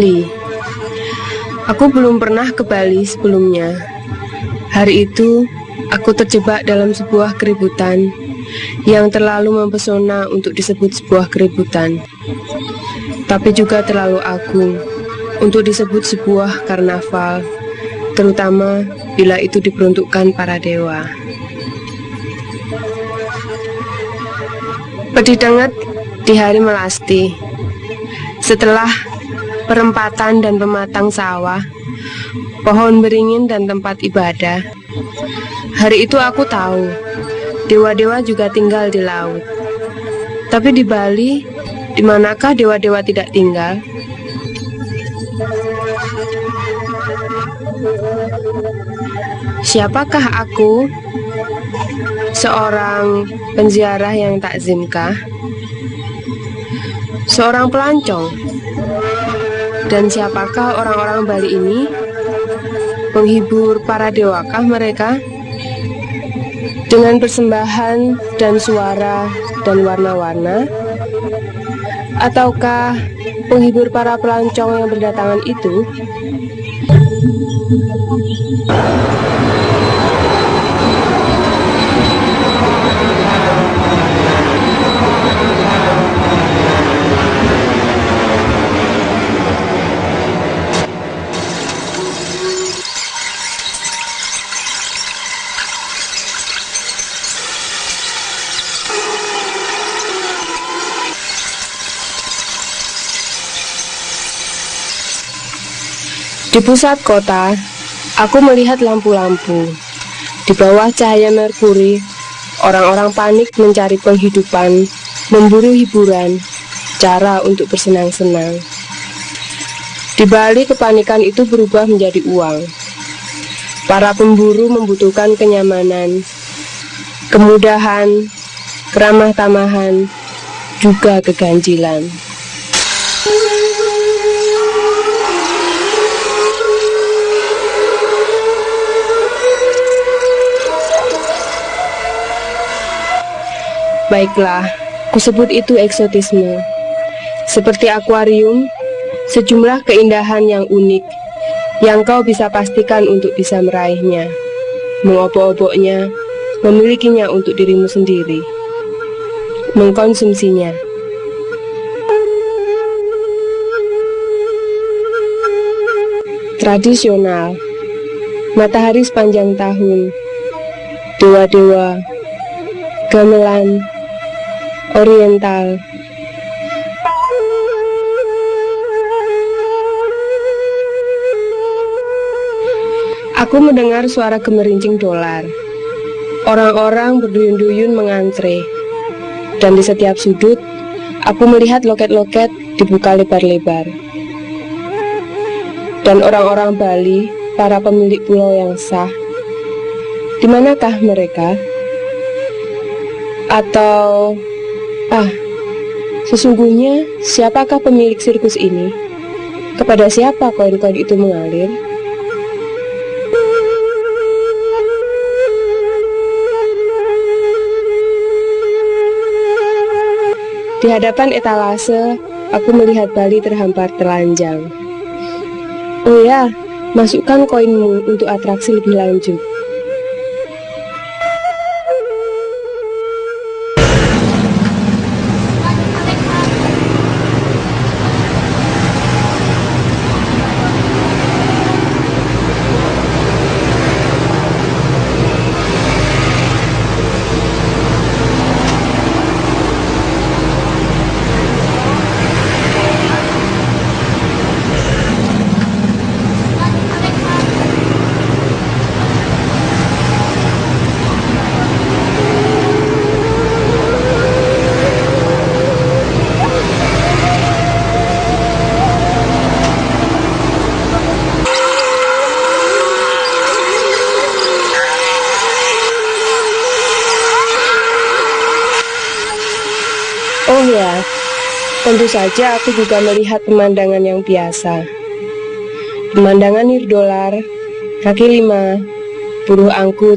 Bali. Aku belum pernah ke Bali sebelumnya. Hari itu, aku terjebak dalam sebuah keributan yang terlalu mempesona untuk disebut sebuah keributan, tapi juga terlalu agung untuk disebut sebuah karnaval, terutama bila itu diperuntukkan para dewa. Pedih di hari melasti. Setelah perempatan dan pematang sawah, pohon beringin dan tempat ibadah. Hari itu aku tahu, dewa-dewa juga tinggal di laut. Tapi di Bali, di manakah dewa-dewa tidak tinggal? Siapakah aku? Seorang penziarah yang takzimkah? Seorang pelancong? Dan siapakah orang-orang Bali ini? Penghibur para dewakah mereka? Dengan persembahan dan suara dan warna-warna? Ataukah penghibur para pelancong yang berdatangan itu? Di pusat kota, aku melihat lampu-lampu. Di bawah cahaya merkuri, orang-orang panik mencari penghidupan, memburu hiburan, cara untuk bersenang-senang. Di balik kepanikan itu berubah menjadi uang. Para pemburu membutuhkan kenyamanan, kemudahan, keramah tamahan, juga keganjilan. Baiklah, kusebut itu eksotisme. Seperti akuarium, sejumlah keindahan yang unik yang kau bisa pastikan untuk bisa meraihnya, mengobok-oboknya, memilikinya untuk dirimu sendiri, mengkonsumsinya. Tradisional, matahari sepanjang tahun, dewa-dewa, gamelan, oriental. Aku mendengar suara gemerincing dolar. Orang-orang berduyun-duyun mengantre. Dan di setiap sudut, aku melihat loket-loket dibuka lebar-lebar. Dan orang-orang Bali, para pemilik pulau yang sah, di manakah mereka? Atau sesungguhnya siapakah pemilik sirkus ini? Kepada siapa koin-koin itu mengalir? Di hadapan etalase, aku melihat Bali terhampar telanjang. Oh ya, masukkan koinmu untuk atraksi lebih lanjut. Tentu saja aku juga melihat pemandangan yang biasa. Pemandangan nirdolar, kaki lima, buruh angkut,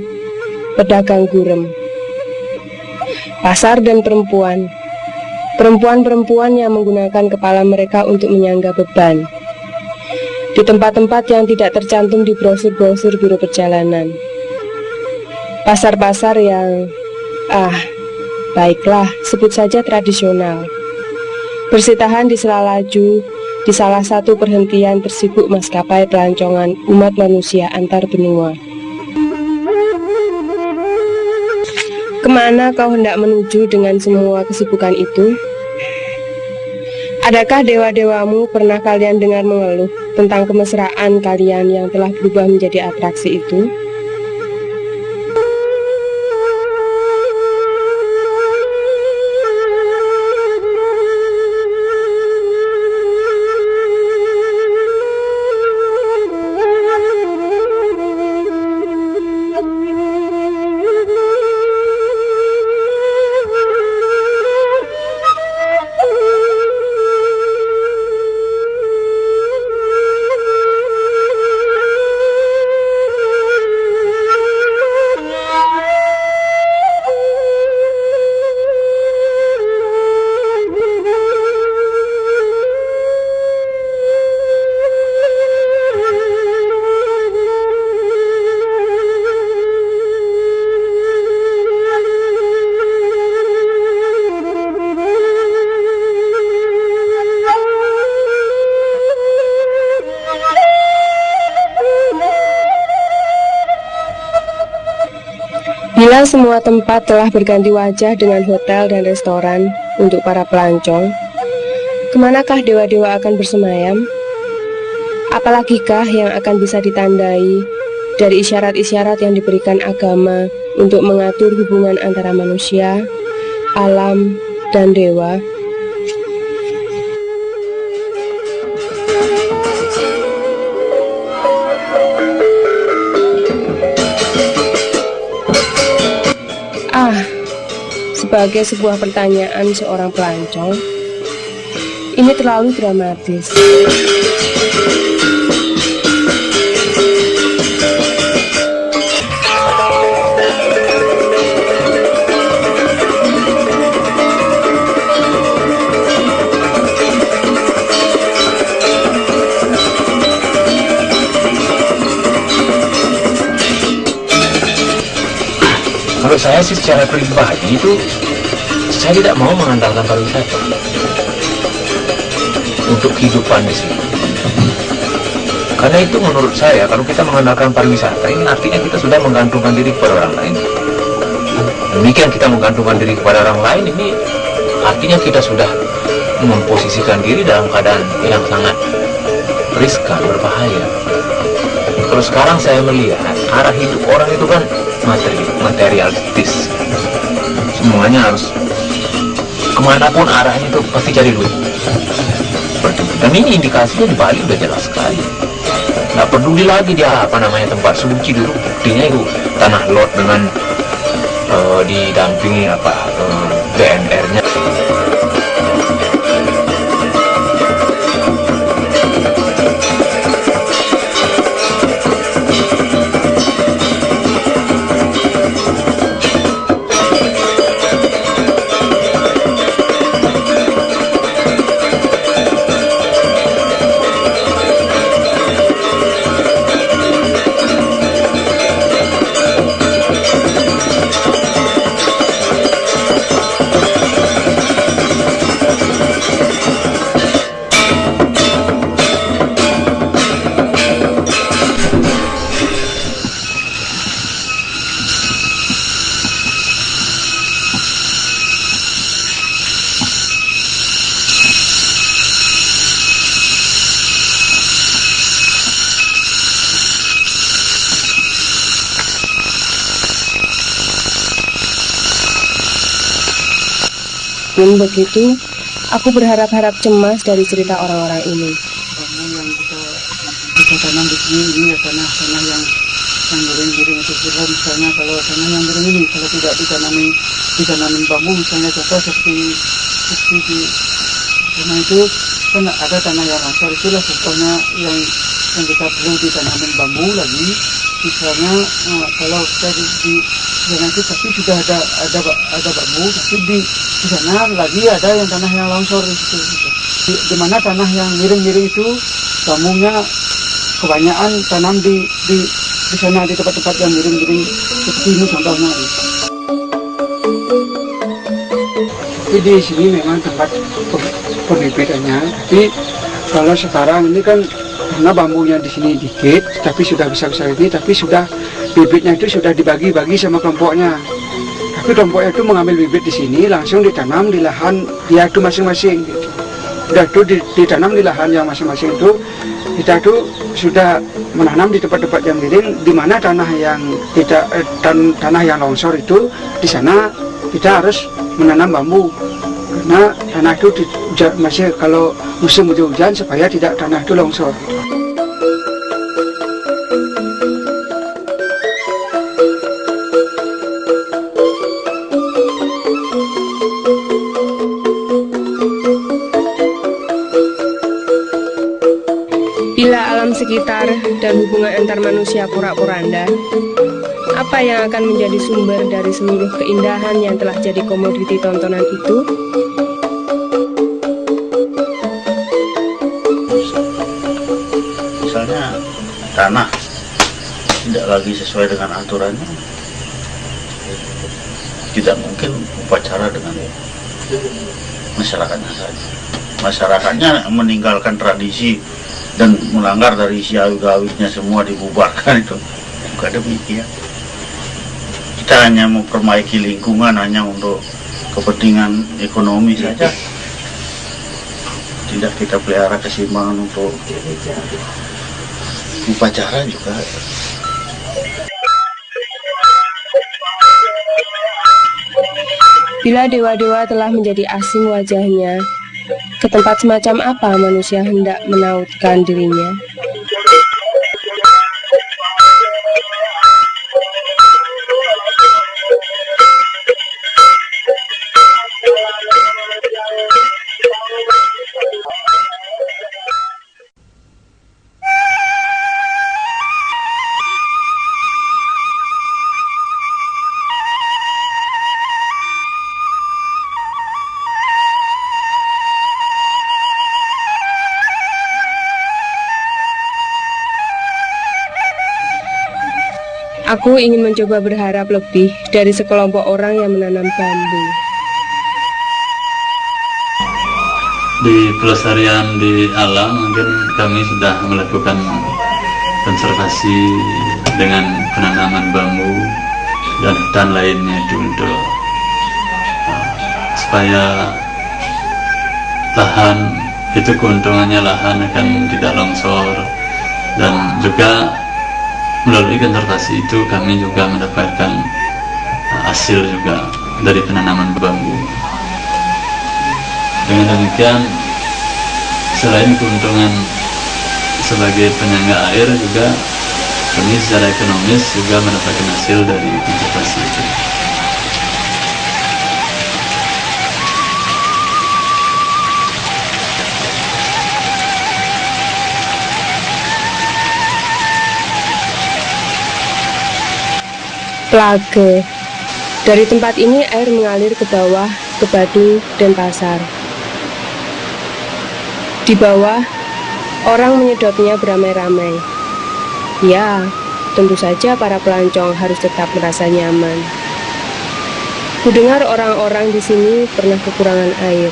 pedagang gurem. Pasar dan perempuan. Perempuan-perempuan yang menggunakan kepala mereka untuk menyangga beban. Di tempat-tempat yang tidak tercantum di brosur-brosur biro perjalanan. Pasar-pasar yang, ah, baiklah, sebut saja tradisional. Bersitahan di selalaju, di salah satu perhentian tersibuk maskapai pelancongan umat manusia antar benua. Ke mana kau hendak menuju dengan semua kesibukan itu? Adakah dewa-dewamu pernah kalian dengar mengeluh tentang kemesraan kalian yang telah berubah menjadi atraksi itu? Bila semua tempat telah berganti wajah dengan hotel dan restoran untuk para pelancong, ke manakah dewa-dewa akan bersemayam? Apalagikah yang akan bisa ditandai dari isyarat-isyarat yang diberikan agama untuk mengatur hubungan antara manusia, alam, dan dewa? Sebagai sebuah pertanyaan seorang pelancong, ini terlalu dramatis. Kalau saya sih secara pribadi itu saya tidak mau mengandalkan pariwisata untuk kehidupan di sini. Karena itu menurut saya kalau kita mengandalkan pariwisata ini artinya kita sudah menggantungkan diri kepada orang lain. Demikian kita menggantungkan diri kepada orang lain ini artinya kita sudah memposisikan diri dalam keadaan yang sangat riskan, berbahaya. Kalau sekarang saya melihat arah hidup orang itu kan materi, materialistis. Semuanya harus ke mana pun arahnya itu pasti cari duit. Dan ini indikasinya di Bali udah jelas sekali. Nggak peduli lagi dia apa namanya tempat. Suci dulu. Buktinya itu tanah lot dengan uh, didampingi apa uh, eh, BNR-nya Begitu, aku berharap-harap cemas dari cerita orang-orang ini. Kamu yang kita kita tanam di sini ini ya tanah-tanah yang yang miring-miring itu pula misalnya kalau tanah yang miring ini kalau tidak ditanami ditanami bambu misalnya contoh seperti seperti di karena itu kan ada tanah yang longsor itulah contohnya yang yang kita perlu ditanamin bambu lagi misalnya uh, kalau di, di sana itu tapi sudah ada ada ada bambu tapi di di sana lagi ada yang tanah yang longsor di situ gitu. di, di mana tanah yang miring-miring itu bambunya kebanyakan tanam di di di sana di tempat-tempat yang miring-miring seperti ini contohnya gitu. Tapi di sini memang tempat pembibitannya. Tapi kalau sekarang ini kan karena bambunya di sini dikit, tapi sudah bisa besar ini, tapi sudah bibitnya itu sudah dibagi-bagi sama kelompoknya. Tapi kelompoknya itu mengambil bibit di sini langsung ditanam di lahan dia itu masing-masing. Gitu. Udah itu ditanam di lahan yang masing-masing itu kita itu sudah menanam di tempat-tempat yang miring di mana tanah yang tidak eh, tan tanah yang longsor itu di sana kita harus menanam bambu karena tanah itu di, masih kalau musim hujan supaya tidak tanah itu longsor. Bila alam sekitar dan hubungan antar manusia pura-poranda, apa yang akan menjadi sumber dari seluruh keindahan yang telah jadi komoditi tontonan itu? Lagi sesuai dengan aturannya, tidak mungkin upacara dengan masyarakatnya saja. Masyarakatnya meninggalkan tradisi dan melanggar dari siawi gawitnya semua dibubarkan itu. Bukan demikian. Kita hanya memperbaiki lingkungan hanya untuk kepentingan ekonomi saja. tidak kita pelihara keseimbangan untuk upacara juga Bila dewa-dewa telah menjadi asing wajahnya, ke tempat semacam apa manusia hendak menautkan dirinya? Aku ingin mencoba berharap lebih dari sekelompok orang yang menanam bambu. Di pelestarian di alam mungkin kami sudah melakukan konservasi dengan penanaman bambu dan hutan lainnya itu untuk supaya lahan itu keuntungannya lahan akan tidak longsor dan juga melalui konservasi itu kami juga mendapatkan uh, hasil juga dari penanaman bambu. Dengan demikian selain keuntungan sebagai penyangga air juga kami secara ekonomis juga mendapatkan hasil dari konservasi itu Plage. Dari tempat ini air mengalir ke bawah, ke Badung, dan pasar. Di bawah, orang menyedotnya beramai-ramai. Ya, tentu saja para pelancong harus tetap merasa nyaman. Kudengar orang-orang di sini pernah kekurangan air.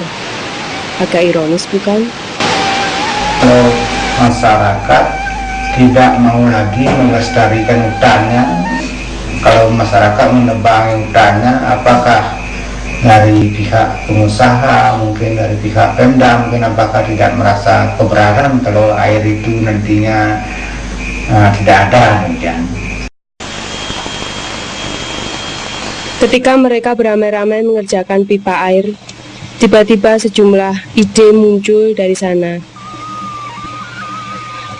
Agak ironis bukan? Masyarakat tidak mau lagi melestarikan hutannya, kalau masyarakat menebang hutannya apakah dari pihak pengusaha mungkin dari pihak Pemda mungkin apakah tidak merasa keberatan kalau air itu nantinya uh, tidak ada demikian Ketika mereka beramai-ramai mengerjakan pipa air, tiba-tiba sejumlah ide muncul dari sana.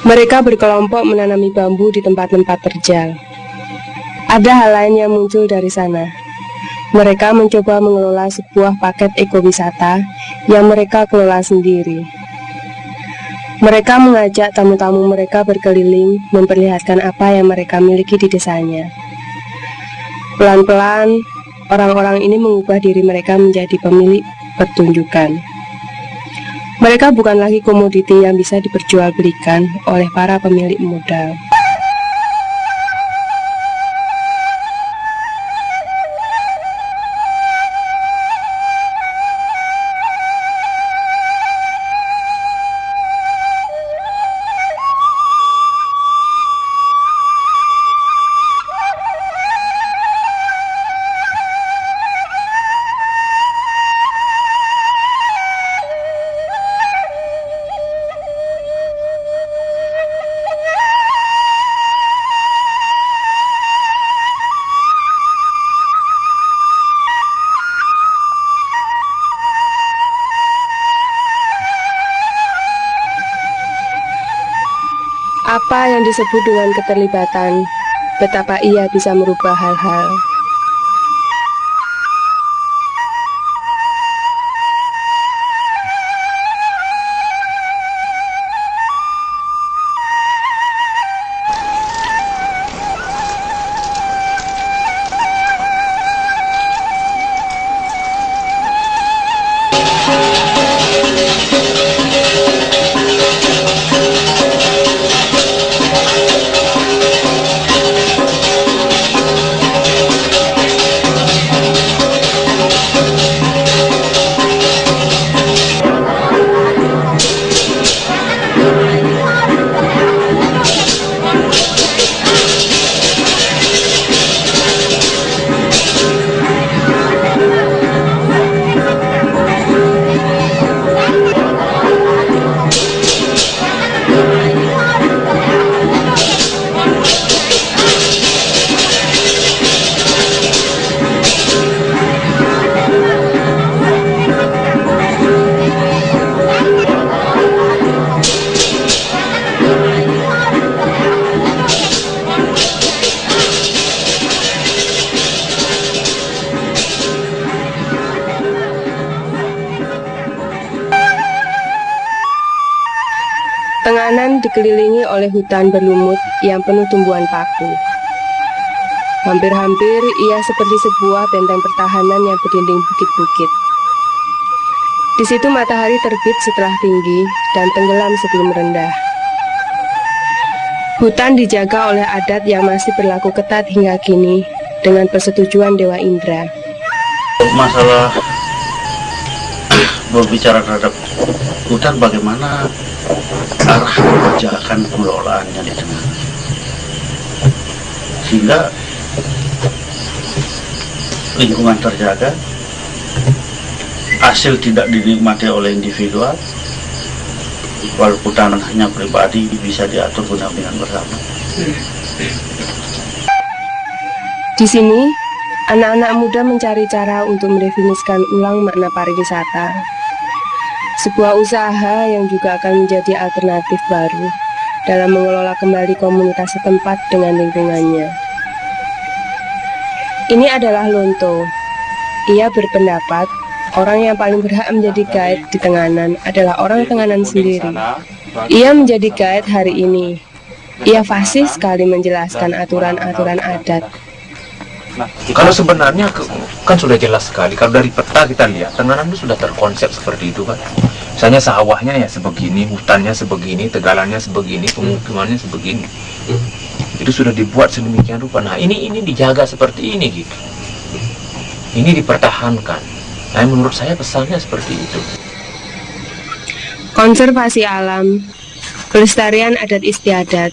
Mereka berkelompok menanami bambu di tempat-tempat terjal. Ada hal lain yang muncul dari sana. Mereka mencoba mengelola sebuah paket ekowisata yang mereka kelola sendiri. Mereka mengajak tamu-tamu mereka berkeliling memperlihatkan apa yang mereka miliki di desanya. Pelan-pelan, orang-orang ini mengubah diri mereka menjadi pemilik pertunjukan. Mereka bukan lagi komoditi yang bisa diperjualbelikan oleh para pemilik modal. Apa yang disebut dengan keterlibatan, betapa ia bisa merubah hal-hal. Oleh hutan berlumut yang penuh tumbuhan paku. Hampir-hampir ia seperti sebuah benteng pertahanan yang berdinding bukit-bukit. Di situ matahari terbit setelah tinggi dan tenggelam sebelum rendah. Hutan dijaga oleh adat yang masih berlaku ketat hingga kini dengan persetujuan Dewa Indra. masalah berbicara terhadap hutan bagaimana arah kebijakan pengelolaannya di tengah. Sehingga lingkungan terjaga. Hasil tidak dinikmati oleh individual. Walaupun tanahnya pribadi bisa diatur pendampingan bersama. Di sini, anak-anak muda mencari cara untuk mendefinisikan ulang makna pariwisata. Sebuah usaha yang juga akan menjadi alternatif baru dalam mengelola kembali komunitas setempat dengan lingkungannya. Ini adalah Lonto. Ia berpendapat orang yang paling berhak menjadi guide di Tenganan adalah orang Tenganan sendiri. Ia menjadi guide hari ini. Ia fasih sekali menjelaskan aturan-aturan adat. Kalau sebenarnya ke- kan sudah jelas sekali. Kalau dari peta kita lihat, Tenganan itu sudah terkonsep seperti itu kan. Misalnya sawahnya ya sebegini, hutannya sebegini, tegalannya sebegini, pemukimannya sebegini. Itu sudah dibuat sedemikian rupa. Nah ini ini dijaga seperti ini gitu. Ini dipertahankan. Nah menurut saya pesannya seperti itu. Konservasi alam, pelestarian adat istiadat.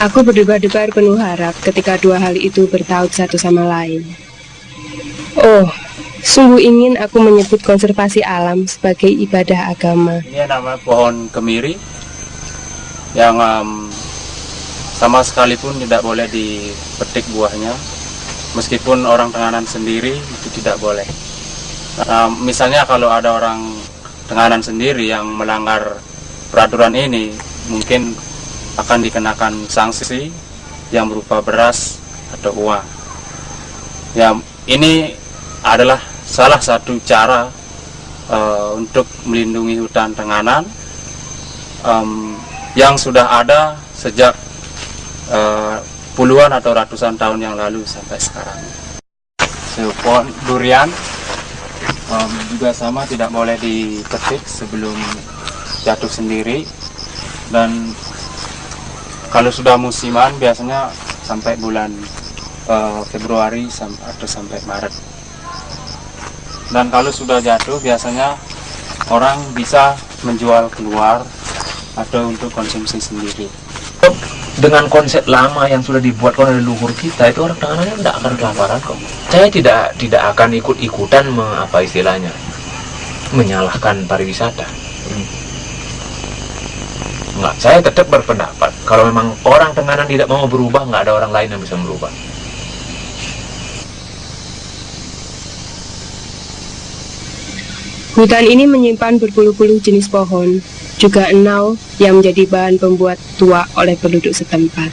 Aku berdebar-debar penuh harap ketika dua hal itu bertaut satu sama lain. Oh, sungguh ingin aku menyebut konservasi alam sebagai ibadah agama. Ini nama pohon kemiri yang em, sama sekalipun tidak boleh dipetik buahnya, meskipun orang Tenganan sendiri itu tidak boleh. Em, misalnya kalau ada orang Tenganan sendiri yang melanggar peraturan ini, mungkin akan dikenakan sanksi yang berupa beras atau uang. Ya, ini adalah salah satu cara uh, untuk melindungi hutan Tenganan um, yang sudah ada sejak uh, puluhan atau ratusan tahun yang lalu sampai sekarang. Pohon durian um, juga sama tidak boleh dipetik sebelum jatuh sendiri dan kalau sudah musiman biasanya sampai bulan uh, Februari atau sampai Maret. Dan kalau sudah jatuh biasanya orang bisa menjual keluar atau untuk konsumsi sendiri. Dengan konsep lama yang sudah dibuat oleh leluhur kita itu orang tangannya tidak akan kelaparan kok. Saya tidak tidak akan ikut-ikutan apa istilahnya menyalahkan pariwisata Enggak, saya tetap berpendapat kalau memang orang Tenganan tidak mau berubah, nggak ada orang lain yang bisa merubah. Hutan ini menyimpan berpuluh-puluh jenis pohon, juga enau yang menjadi bahan pembuat tua oleh penduduk setempat.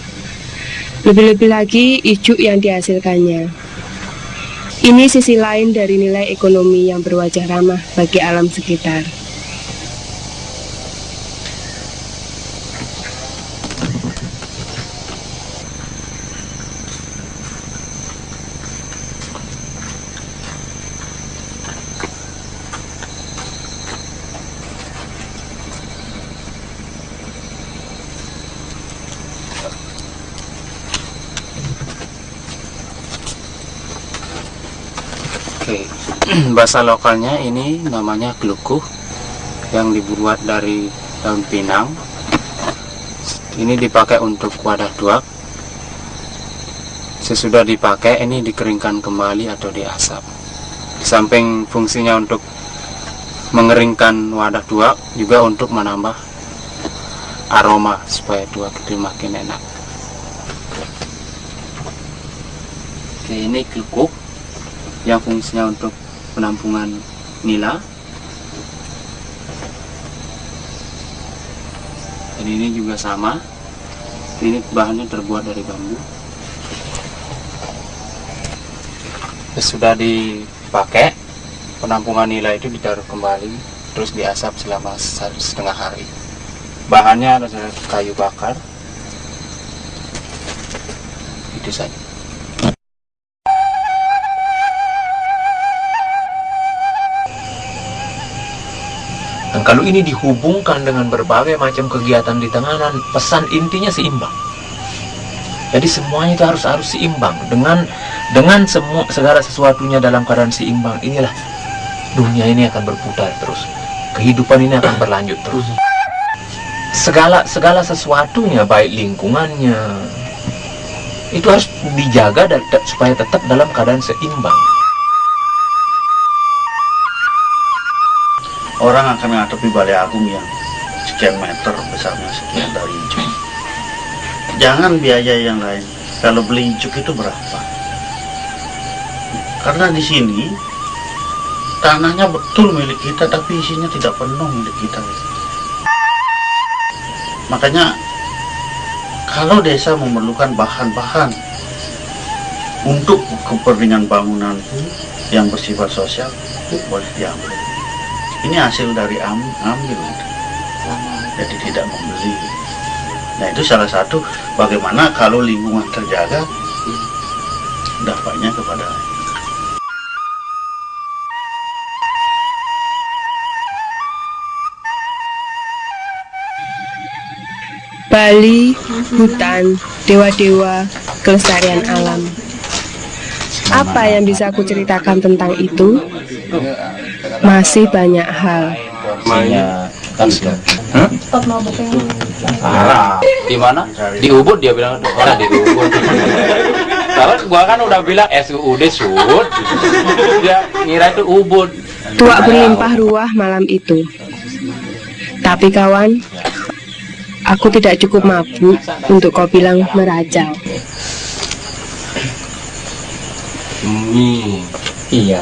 Lebih-lebih lagi ijuk yang dihasilkannya. Ini sisi lain dari nilai ekonomi yang berwajah ramah bagi alam sekitar. Oke, bahasa lokalnya ini namanya kelukuh yang dibuat dari daun pinang. Ini dipakai untuk wadah tuak. Sesudah dipakai ini dikeringkan kembali atau diasap. Di samping fungsinya untuk mengeringkan wadah tuak juga untuk menambah aroma supaya tuak itu makin enak. Oke, ini kelukuh yang fungsinya untuk penampungan nila. Dan ini juga sama. Ini bahannya terbuat dari bambu. Sudah dipakai. Penampungan nila itu ditaruh kembali terus diasap selama satu setengah hari. Bahannya adalah kayu bakar. Itu saja Dan kalau ini dihubungkan dengan berbagai macam kegiatan di tenganan, pesan intinya seimbang. Jadi semuanya itu harus harus seimbang dengan dengan semua segala sesuatunya dalam keadaan seimbang. Inilah dunia ini akan berputar terus. Kehidupan ini akan berlanjut terus. Segala segala sesuatunya baik lingkungannya itu harus dijaga dan supaya tetap dalam keadaan seimbang. Orang akan menghadapi balai agung yang sekian meter besarnya sekian dari ijuk jangan biaya yang lain. Kalau beli ijuk itu berapa? Karena di sini tanahnya betul milik kita tapi isinya tidak penuh milik kita. Makanya kalau desa memerlukan bahan-bahan untuk kepentingan bangunan yang bersifat sosial boleh diambil ini hasil dari am ambil jadi tidak membeli nah itu salah satu bagaimana kalau lingkungan terjaga dampaknya kepada Bali, hutan, dewa-dewa, kelestarian alam. Apa yang bisa aku ceritakan tentang itu? Masih banyak hal. Ah, di mana? Di Ubud dia bilang, oh, di Ubud. Kalau gua kan udah bilang SUUD Sud, dia ngira itu Ubud. Tuak berlimpah ruah malam itu. Tapi kawan, aku tidak cukup mabuk untuk kau bilang merajau. Hmm, iya,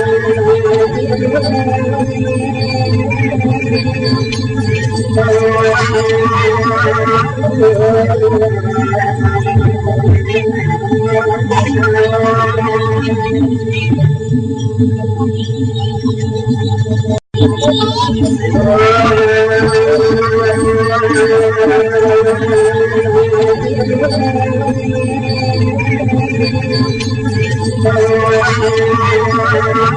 enggak?